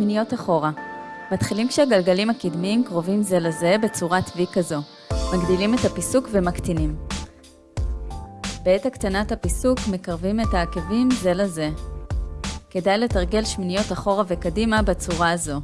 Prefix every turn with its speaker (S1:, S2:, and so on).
S1: שמיניות אחורה. מתחילים כשהגלגלים הקדמיים קרובים זה לזה בצורת V כזו. מגדילים את הפיסוק ומקטינים. בעת הקטנת הפיסוק מקרבים את העקבים זה לזה. כדאי לתרגל שמיניות אחורה וקדימה בצורה הזו.